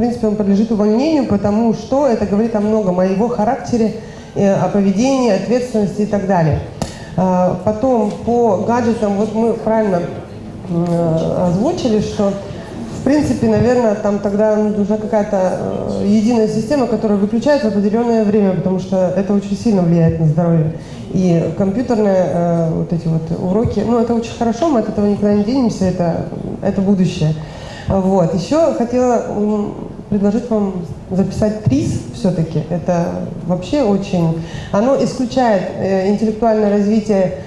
принципе, он подлежит увольнению, потому что это говорит о многом, о его характере, э, о поведении, ответственности и так далее. А, потом по гаджетам, вот мы правильно э, озвучили, что в принципе, наверное, там тогда нужна какая-то э, единая система, которая выключается в определенное время, потому что это очень сильно влияет на здоровье. И компьютерные вот эти вот уроки, ну, это очень хорошо, мы от этого никуда не денемся, это, это будущее. Вот. Еще хотела предложить вам записать ТРИС все-таки. Это вообще очень... Оно исключает э, интеллектуальное развитие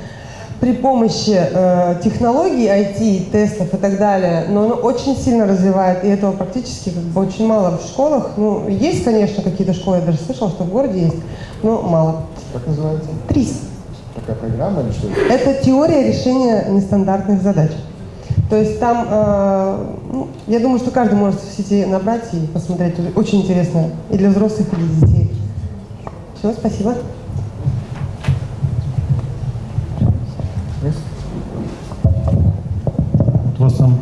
при помощи э, технологий IT, тестов и так далее, но оно очень сильно развивает, и этого практически как бы очень мало в школах. Ну, есть, конечно, какие-то школы, я даже слышала, что в городе есть, но мало. Как называется? ТРИС. Такая программа или что? Это теория решения нестандартных задач. То есть там, э, ну, я думаю, что каждый может в сети набрать и посмотреть. Очень интересно и для взрослых, и для детей. Все, спасибо. У вас там,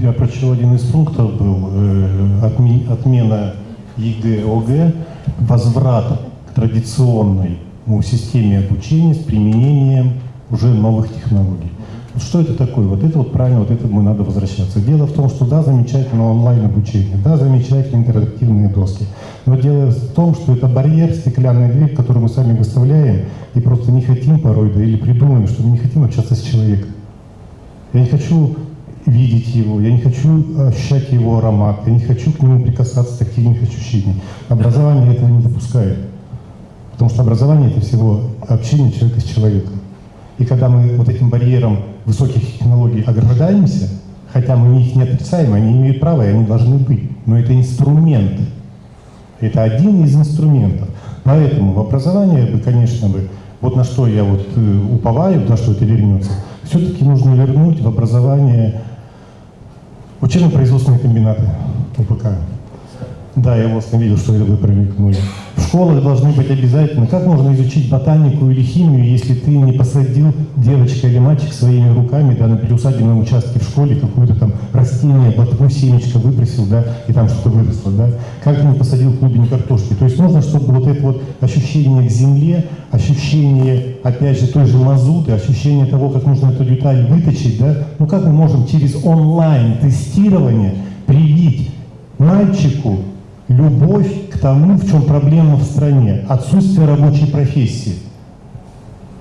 я прочел, один из пунктов был, э, отмена ЕГЭ, ОГЭ, возврат к традиционной ну, системе обучения с применением уже новых технологий. Что это такое? Вот это вот правильно, вот это мы надо возвращаться. Дело в том, что да, замечательно онлайн-обучение, да, замечательно интерактивные доски. Но дело в том, что это барьер, стеклянная дверь, которую мы сами выставляем, и просто не хотим порой, да, или придумаем, что мы не хотим общаться с человеком. Я не хочу видеть его, я не хочу ощущать его аромат, я не хочу к нему прикасаться тактильных ощущений. Образование этого не допускает. Потому что образование — это всего общение человека с человеком. И когда мы вот этим барьером высоких технологий ограждаемся, хотя мы их не отрицаем, они имеют право, и они должны быть, но это инструмент. Это один из инструментов. Поэтому в образовании бы, конечно, бы, вот на что я вот э, уповаю, на что это вернется, все-таки нужно вернуть в образование учебно-производственные комбинаты УПК. Да, я вас видел, что промелькнули. В школах должны быть обязательно. Как можно изучить ботанику или химию, если ты не посадил девочка или мальчик своими руками да, на переусадебном участке в школе какое-то там растение, ботву, семечко выбросил, да, и там что-то выросло, да? Как ты не посадил клубень картошки? То есть нужно, чтобы вот это вот ощущение к земле, ощущение, опять же, той же мазуты, ощущение того, как нужно эту деталь выточить, да? Ну как мы можем через онлайн-тестирование привить мальчику любовь к тому, в чем проблема в стране, отсутствие рабочей профессии.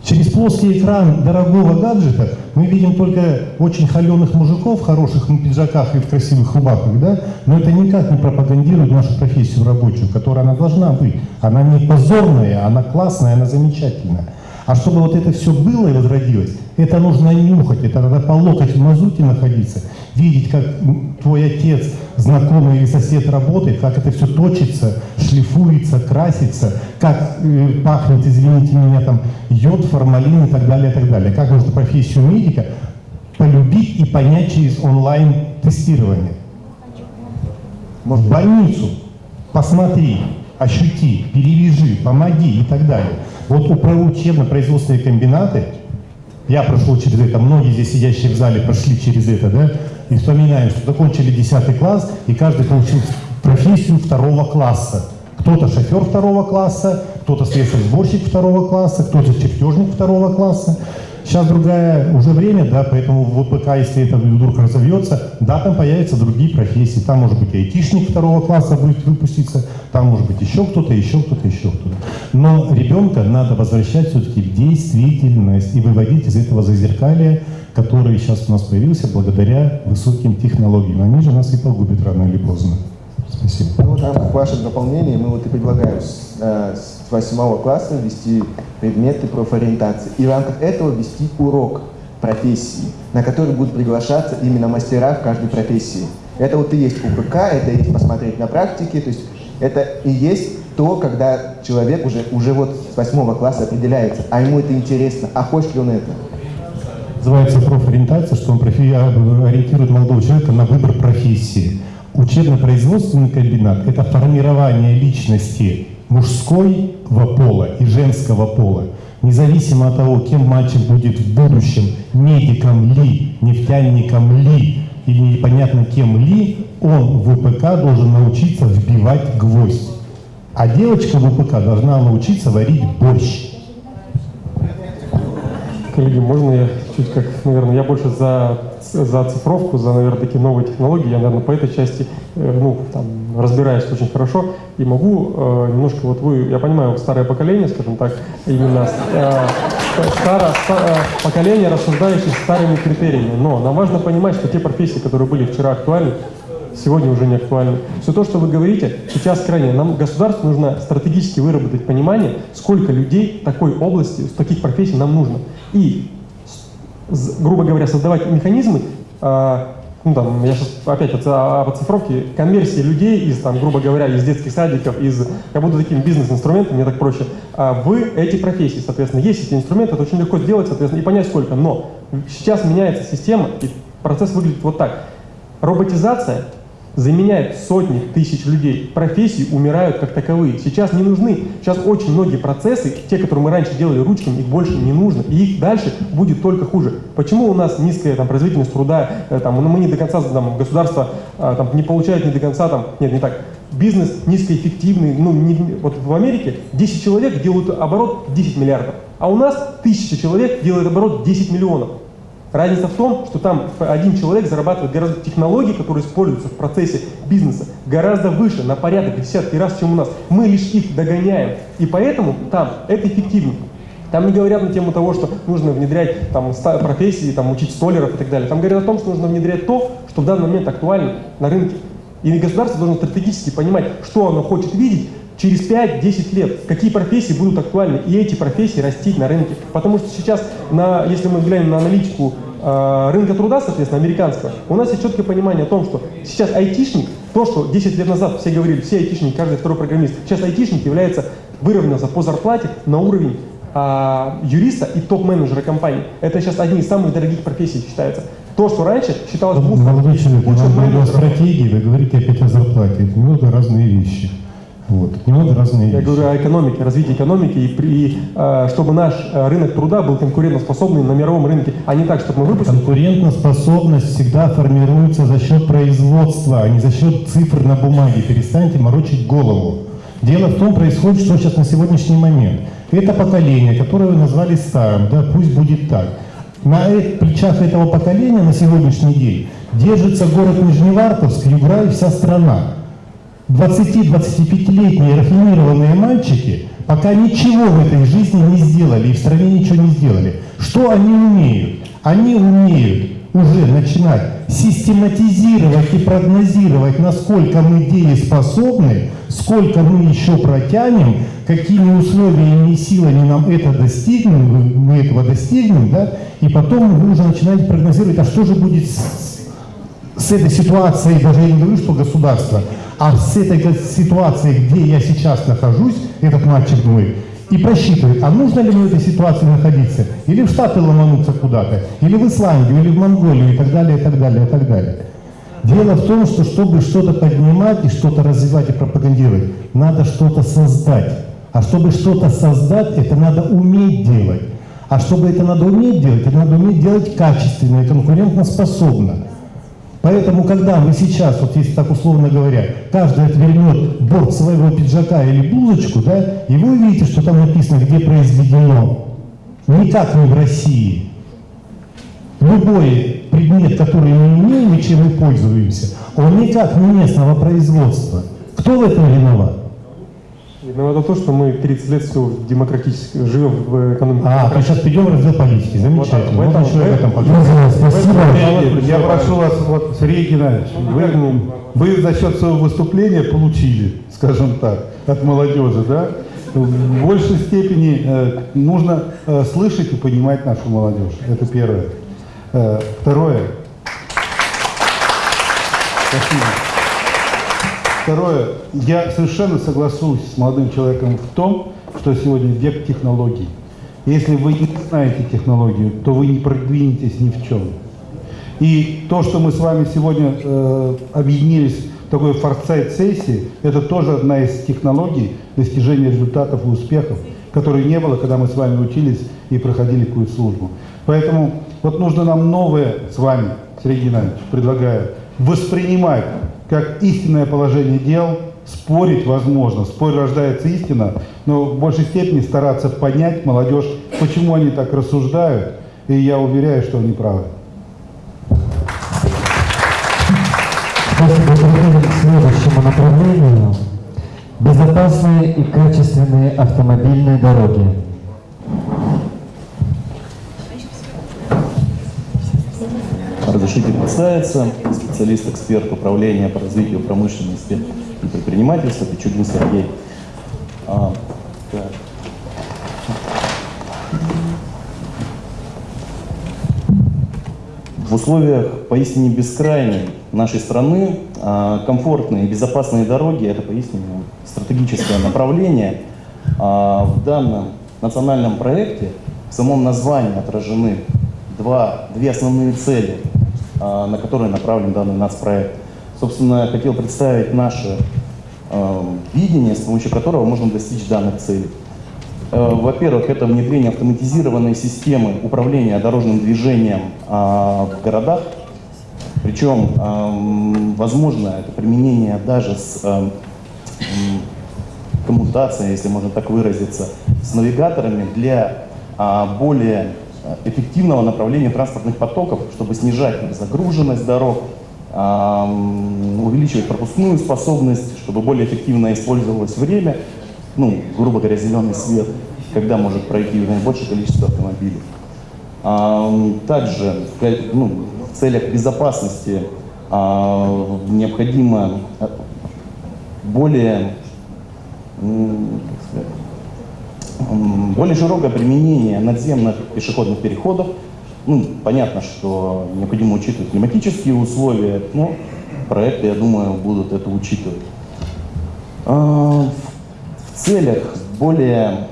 Через плоский экран дорогого гаджета мы видим только очень холеных мужиков в хороших пиджаках и в красивых рубахах, да? но это никак не пропагандирует нашу профессию рабочую, которая она должна быть. Она не позорная, она классная, она замечательная. А чтобы вот это все было и возродилось, это нужно нюхать, это надо по локоть в мазуте находиться, видеть, как твой отец, знакомый или сосед работает, как это все точится, шлифуется, красится, как э, пахнет, извините меня, там йод, формалин и так далее, и так далее. Как можно профессию медика полюбить и понять через онлайн-тестирование. В больницу посмотри, ощути, перевяжи, помоги и так далее. Вот у учебно-производственные комбинаты, я прошел через это, многие здесь сидящие в зале прошли через это, да, и вспоминаем, что закончили 10 класс, и каждый получил профессию второго класса. Кто-то шофер второго класса, кто-то слесарь-сборщик второго класса, кто-то чертежник второго класса. Сейчас другое уже время, да, поэтому в ВПК, если это вдруг разовьется, да, там появятся другие профессии. Там может быть айтишник второго класса будет выпуститься, там может быть еще кто-то, еще кто-то, еще кто-то. Но ребенка надо возвращать все-таки в действительность и выводить из этого зазеркалия, который сейчас у нас появился благодаря высоким технологиям. Они же нас и погубят рано или поздно. Спасибо. Ну, вот в рамках ваших дополнений мы вот и предлагаем с, э, с 8 класса ввести предметы профориентации и в рамках этого ввести урок профессии, на который будут приглашаться именно мастера в каждой профессии. Это вот и есть УПК, это и есть посмотреть на практике, то есть это и есть то, когда человек уже, уже вот с 8 класса определяется, а ему это интересно, а хочет ли он это. Называется профориентация, что он ориентирует молодого человека на выбор профессии. Учебно-производственный комбинат – это формирование личности мужского пола и женского пола. Независимо от того, кем мальчик будет в будущем, медиком ли, нефтяником ли, или непонятно кем ли, он в ВПК должен научиться вбивать гвоздь. А девочка в ВПК должна научиться варить борщ. Коллеги, можно я чуть как, наверное, я больше за, за цифровку, за, наверное, такие новые технологии. Я, наверное, по этой части, э, ну, там, разбираюсь очень хорошо и могу э, немножко, вот вы, я понимаю, старое поколение, скажем так, именно э, старо, ста- э, поколение, рассуждающее старыми критериями. Но нам важно понимать, что те профессии, которые были вчера актуальны, сегодня уже не актуальны. Все то, что вы говорите, сейчас крайне. Нам государству нужно стратегически выработать понимание, сколько людей такой области, таких профессий нам нужно. И, грубо говоря, создавать механизмы, а, ну там, я сейчас опять об оцифровке, конверсии людей из, там, грубо говоря, из детских садиков, из, как будто таким бизнес-инструментом, мне так проще, а, в эти профессии, соответственно, есть эти инструменты, это очень легко сделать, соответственно, и понять сколько. Но сейчас меняется система, и процесс выглядит вот так. Роботизация заменяет сотни тысяч людей. Профессии умирают как таковые. Сейчас не нужны. Сейчас очень многие процессы, те, которые мы раньше делали ручками, их больше не нужно. И их дальше будет только хуже. Почему у нас низкая там, производительность труда, э, там, ну, мы не до конца, там, государство э, там, не получает не до конца, там, нет, не так, бизнес низкоэффективный, ну, не- вот в Америке 10 человек делают оборот 10 миллиардов, а у нас 1000 человек делают оборот 10 миллионов. Разница в том, что там один человек зарабатывает гораздо технологии, которые используются в процессе бизнеса, гораздо выше, на порядок, десятки раз, чем у нас. Мы лишь их догоняем. И поэтому там это эффективно. Там не говорят на тему того, что нужно внедрять там, профессии, там, учить столеров и так далее. Там говорят о том, что нужно внедрять то, что в данный момент актуально на рынке. И государство должно стратегически понимать, что оно хочет видеть через 5-10 лет, какие профессии будут актуальны, и эти профессии растить на рынке. Потому что сейчас, на, если мы глянем на аналитику э, рынка труда, соответственно, американского, у нас есть четкое понимание о том, что сейчас айтишник, то, что 10 лет назад все говорили, все айтишники, каждый второй программист, сейчас айтишник является, выровнялся по зарплате на уровень а, юриста и топ-менеджера компании. Это сейчас одни из самых дорогих профессий считается. То, что раньше считалось мусором, Молодой человек, вам стратегии, вы говорите опять о зарплате. Это немного разные вещи. Вот, немного разные Я вещи. говорю о экономике, развитии экономики, и, при- э, чтобы наш э, рынок труда был конкурентоспособный на мировом рынке, а не так, чтобы мы выпустили. Конкурентоспособность всегда формируется за счет производства, а не за счет цифр на бумаге. Перестаньте морочить голову. Дело в том, происходит, что сейчас на сегодняшний момент. Это поколение, которое вы назвали старым, да, пусть будет так. На э- плечах этого поколения на сегодняшний день держится город Нижневартовск, Югра и вся страна. 20-25-летние рафинированные мальчики пока ничего в этой жизни не сделали и в стране ничего не сделали. Что они умеют? Они умеют уже начинать систематизировать и прогнозировать, насколько мы дееспособны, сколько мы еще протянем, какими условиями и силами нам это достигнем, мы этого достигнем, да, и потом вы уже начинаете прогнозировать, а что же будет с, с этой ситуацией, даже я не говорю, что государство, а с этой ситуацией, где я сейчас нахожусь, этот мальчик думает, и просчитывает, а нужно ли мне в этой ситуации находиться, или в Штаты ломануться куда-то, или в Исландию, или в Монголию, и так далее, и так далее, и так далее. Дело в том, что чтобы что-то поднимать и что-то развивать и пропагандировать, надо что-то создать. А чтобы что-то создать, это надо уметь делать. А чтобы это надо уметь делать, это надо уметь делать качественно и конкурентоспособно. Поэтому, когда мы сейчас, вот если так условно говоря, каждый отвернет борт своего пиджака или блузочку, да, и вы увидите, что там написано, где произведено, никак не в России. Любой предмет, который мы имеем и чем мы пользуемся, он никак не местного производства. Кто в этом виноват? Виновато то, что мы 30 лет все демократически живем в экономике. А, то сейчас перейдем в раздел политики. Замечательно. Вот Вот там, еще об этом в- поговорим. Спасибо. Сергей, Я прошу вас, вот, Сергей Геннадьевич, вы, вы за счет своего выступления получили, скажем так, от молодежи, да? В большей степени э, нужно э, слышать и понимать нашу молодежь. Это первое. Э, второе. Спасибо. Второе. Я совершенно соглашусь с молодым человеком в том, что сегодня век технологий. Если вы не знаете технологию, то вы не продвинетесь ни в чем. И то, что мы с вами сегодня э, объединились в такой форсайт-сессии, это тоже одна из технологий достижения результатов и успехов, которой не было, когда мы с вами учились и проходили какую-то службу. Поэтому вот нужно нам новое с вами Сергей Геннадьевич, предлагаю воспринимать как истинное положение дел, спорить возможно, в споре рождается истина, но в большей степени стараться понять молодежь, почему они так рассуждают, и я уверяю, что они правы. Следующему направлению. Безопасные и качественные автомобильные дороги. Разрешите представиться. Специалист-эксперт управления по развитию промышленности и предпринимательства Пичугин Сергей. А. В условиях поистине бескрайней нашей страны а, комфортные и безопасные дороги – это поистине стратегическое направление. А, В данном национальном проекте в самом названии отражены два, две основные цели, на которые направлен данный нацпроект. Собственно, я хотел представить наше а, видение, с помощью которого можно достичь данных целей. Э, Во-первых, это внедрение автоматизированной системы управления дорожным движением а, в городах. Причем, возможно, это применение даже с коммутацией, если можно так выразиться, с навигаторами для а, более а, эффективного направления транспортных потоков, чтобы снижать загруженность дорог, увеличивать пропускную способность, чтобы более эффективно использовалось время, ну, грубо говоря, зеленый свет, когда может пройти наибольшее количество автомобилей. Также ну, в целях безопасности а, необходимо а, более, сказать, более широкое применение надземных пешеходных переходов. Ну, понятно, что необходимо учитывать климатические условия, но проекты, я думаю, будут это учитывать. А, В целях более,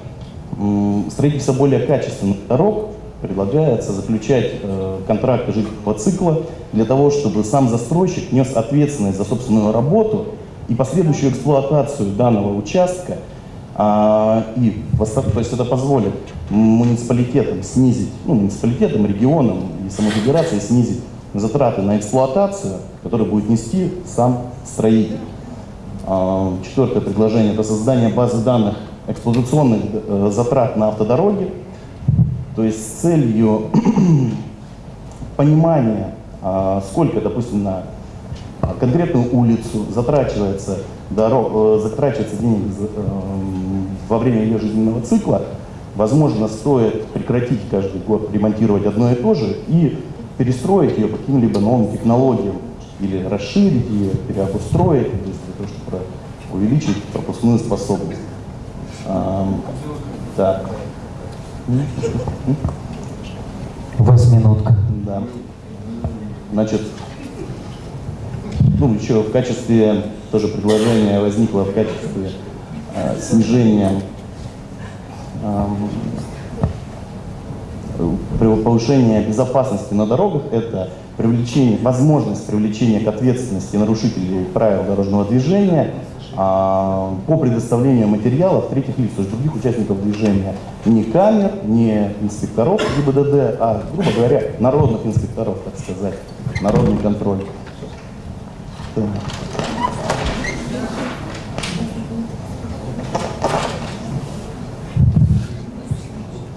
строительства более качественных дорог предлагается заключать э, контракты жителького цикла для того, чтобы сам застройщик нес ответственность за собственную работу и последующую эксплуатацию данного участка. А, и, то есть это позволит муниципалитетам снизить, ну, муниципалитетам, регионам и самой федерации снизить затраты на эксплуатацию, которые будет нести сам строитель. А, Четвертое предложение – это создание базы данных эксплуатационных э, затрат на автодороги, то есть с целью понимания, а, сколько, допустим, на конкретную улицу затрачивается, дорог, э, затрачивается денег эм, во время ее жизненного цикла, возможно, стоит прекратить каждый год ремонтировать одно и то же и перестроить ее по каким-либо новым технологиям или расширить ее, переобустроить, то есть для того, чтобы увеличить пропускную способность. Ам, так. У вас минутка. Да. Значит, ну, еще в качестве, тоже предложение возникло в качестве э, снижения при- повышения безопасности на дорогах, это привлечение, возможность привлечения к ответственности нарушителей правил дорожного движения а, по предоставлению материалов третьих лиц, то есть других участников движения. Не камер, не инспекторов ГИБДД, а, грубо говоря, народных инспекторов, так сказать, народный контроль.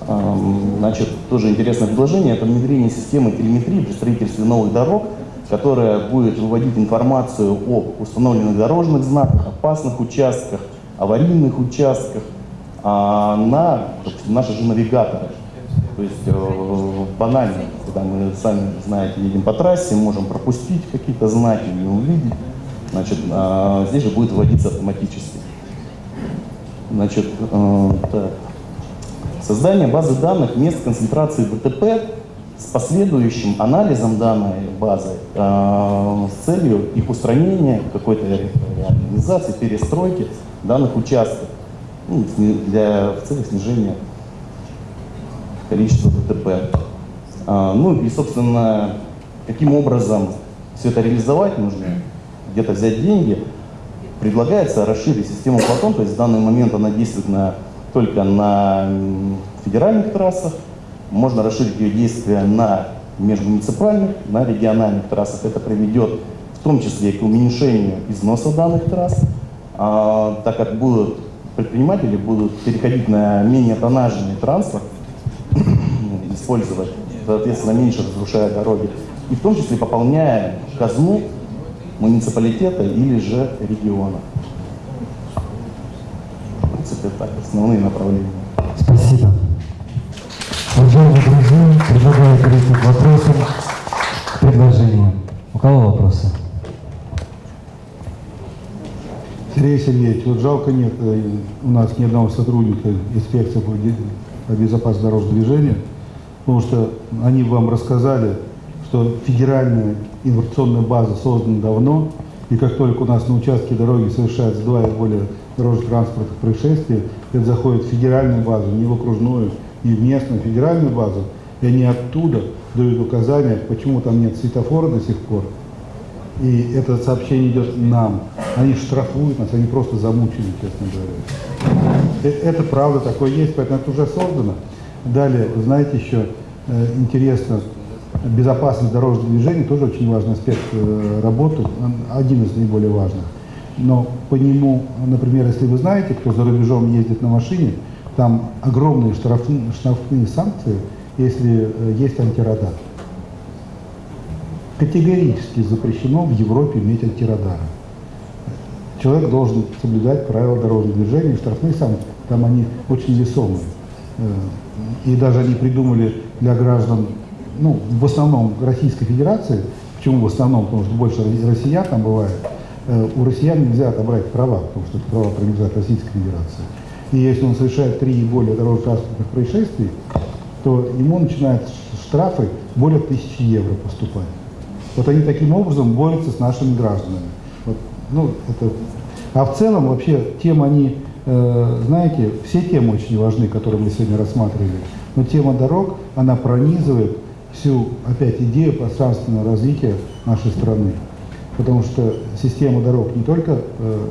Ам, Значит, тоже интересное предложение, это внедрение системы телеметрии при строительстве новых дорог, которая будет выводить информацию об установленных дорожных знаках, опасных участках, аварийных участках а, на допустим, наши же навигаторы. То есть э, банально, когда мы сами знаете, едем по трассе, можем пропустить какие-то знаки, не увидеть. Значит, а, здесь же будет вводиться автоматически. Значит, э, так. Создание базы данных мест концентрации ДТП с последующим анализом данной базы э, с целью их устранения, какой-то реорганизации, перестройки данных участков ну, для, в целях снижения количества ДТП. А, ну и, собственно, каким образом все это реализовать нужно, где-то взять деньги, предлагается расширить систему Платон, то есть в данный момент она действует на, только на федеральных трассах, можно расширить ее действие на межмуниципальных на региональных трассах. Это приведет в том числе к уменьшению износа данных трасс, а, так как будут предприниматели будут переходить на менее тоннажный транспорт, использовать, соответственно, меньше разрушая дороги, и в том числе пополняя казну муниципалитета или же региона. В принципе, так, основные направления. Спасибо. Уважаемые друзья, предлагаю перейти к вопросам, к предложениям. У кого вопросы? Сергей Сергеевич, вот жалко нет э, у нас ни одного сотрудника инспекции по безопасности дорожного движения, потому что они вам рассказали, что федеральная информационная база создана давно, и как только у нас на участке дороги совершается два и более дорожно-транспортных происшествий, это заходит в федеральную базу, не в окружную, не в местную, а федеральную базу, и они оттуда дают указания, почему там нет светофора до сих пор, и это сообщение идет нам. Они штрафуют нас, они просто замучили, честно говоря. Э- Это правда такое есть, поэтому это уже создано. Далее, знаете, еще э, интересно, безопасность дорожного движения тоже очень важный аспект э, работы, один из наиболее важных. Но по нему, например, если вы знаете, кто за рубежом ездит на машине, там огромные штрафные, штрафные санкции, если есть антирадар категорически запрещено в Европе иметь антирадары. Человек должен соблюдать правила дорожного движения, штрафные санкции, там они очень весомые. Э, И даже они придумали для граждан, ну, в основном Российской Федерации, почему в основном, потому что больше россиян там бывает, э, у россиян нельзя отобрать права, потому что это права принадлежат Российской Федерации. И если он совершает три и более дорожно-транспортных происшествий, то ему начинают штрафы более тысячи евро поступать. Вот они таким образом борются с нашими гражданами. Вот, ну, это... А в целом вообще темы они, э, знаете, все темы очень важны, которые мы сегодня рассматривали. Но тема дорог, она пронизывает всю, опять, идею пространственного развития нашей страны. Потому что система дорог не только, э,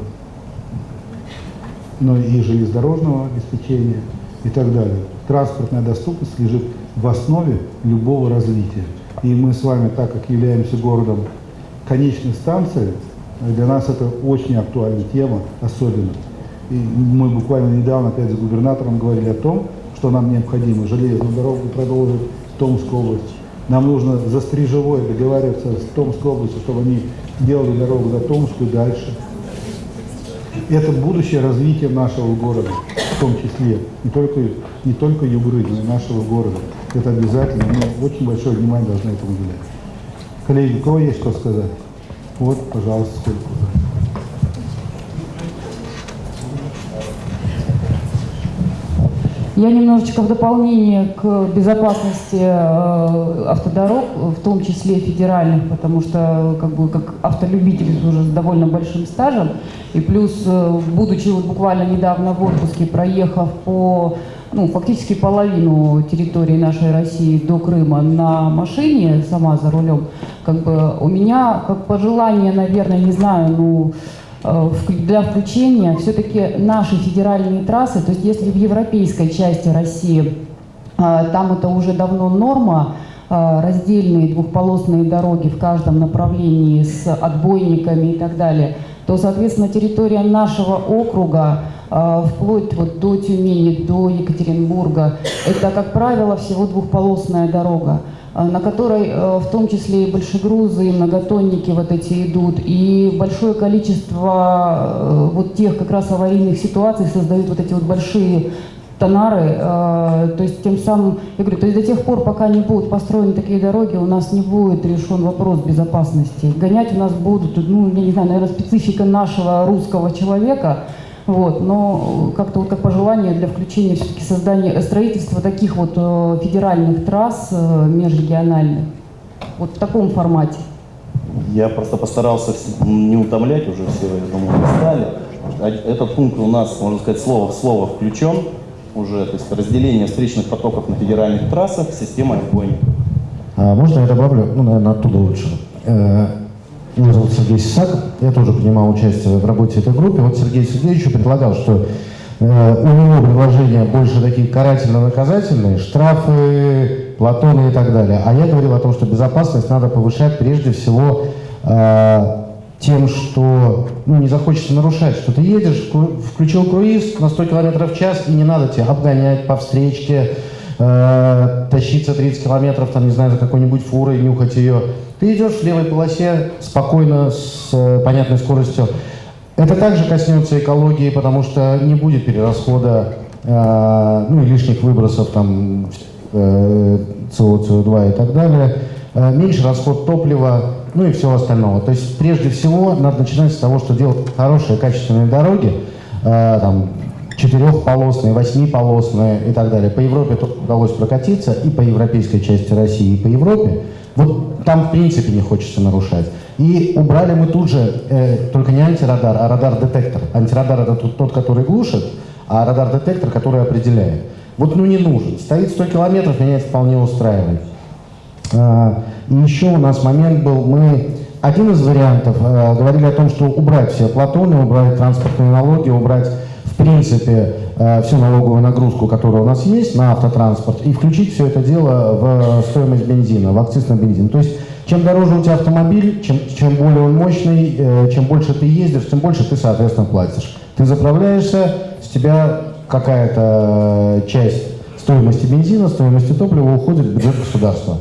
но и железнодорожного обеспечения и так далее. Транспортная доступность лежит в основе любого развития. И мы с вами, так как являемся городом конечной станции, для нас это очень актуальная тема, особенно. И мы буквально недавно опять с губернатором говорили о том, что нам необходимо железную дорогу продолжить в Томскую область. Нам нужно за Стрижевой договариваться с Томской областью, чтобы они делали дорогу до Томскую дальше. Это будущее развитие нашего города, в том числе, не только, не только Югры, но и нашего города. Это обязательно, мы очень большое внимание должны этому уделять. Коллеги, у кого есть что сказать? Вот, пожалуйста, сколько. Я немножечко в дополнение к безопасности э, автодорог, в том числе федеральных, потому что как бы как автолюбитель уже с довольно большим стажем, и плюс, э, будучи вот буквально недавно в отпуске, проехав по ну, фактически половину территории нашей России до Крыма на машине, сама за рулем, как бы у меня как пожелание, наверное, не знаю, ну, для включения все-таки наши федеральные трассы, то есть если в европейской части России э, там это уже давно норма, э, раздельные двухполосные дороги в каждом направлении с отбойниками и так далее, то, соответственно, территория нашего округа, э, вплоть вот до Тюмени, до Екатеринбурга, это, как правило, всего двухполосная дорога э, на которой э, в том числе и большегрузы, и многотонники вот эти идут, и большое количество вот тех как раз аварийных ситуаций создают вот эти вот большие тонары, э, то есть тем самым, я говорю, то есть до тех пор, пока не будут построены такие дороги, у нас не будет решен вопрос безопасности. Гонять у нас будут, ну, я не знаю, наверное, специфика нашего русского человека, вот, но как-то вот как пожелание для включения все-таки создания, э, строительства таких вот э, федеральных трасс межрегиональных, вот в таком формате. Я просто постарался не утомлять, уже все, я думаю, устали. Этот пункт у нас, можно сказать, слово в слово включен уже, то есть разделение встречных потоков на федеральных трассах системой отбойников. А можно я добавлю, ну, наверное, оттуда лучше. Э, Меня зовут Сергей Сисаков, я тоже принимал участие в работе этой группы. Вот Сергей Сергеевич предлагал, что э, у него предложения больше такие карательно-наказательные, штрафы Платоны и так далее. А я говорил о том, что безопасность надо повышать прежде всего э, тем, что ну, не захочется нарушать, что ты едешь, включил круиз на 100 км в час, и не надо тебе обгонять по встречке, э, тащиться 30 километров, там, не знаю, за какой-нибудь фурой, нюхать ее. Ты идешь в левой полосе спокойно, с э, понятной скоростью. Это также коснется экологии, потому что не будет перерасхода, э, ну и лишних выбросов там э, СО, СО2 и так далее. Э, меньше расход топлива, ну и всего остального. То есть прежде всего надо начинать с того, что делать хорошие, качественные дороги, э, там, четырехполосные, восьмиполосные и так далее. По Европе удалось прокатиться, и по европейской части России, и по Европе. Вот там в принципе не хочется нарушать. И убрали мы тут же, э, только не антирадар, а радар-детектор. Антирадар это тот, тот, который глушит, а радар-детектор, который определяет. Вот ну не нужен. Стоит 100 километров, меня это вполне устраивает. А, и еще у нас момент был, мы один из вариантов э, говорили о том, что убрать все платоны, убрать транспортные налоги, убрать в принципе э, всю налоговую нагрузку, которая у нас есть на автотранспорт, и включить все это дело в стоимость бензина, в акциз на бензин. То есть чем дороже у тебя автомобиль, чем, чем более он мощный, э, чем больше ты ездишь, тем больше ты, соответственно, платишь. Ты заправляешься, с тебя какая-то часть стоимости бензина, стоимости топлива уходит в бюджет государства.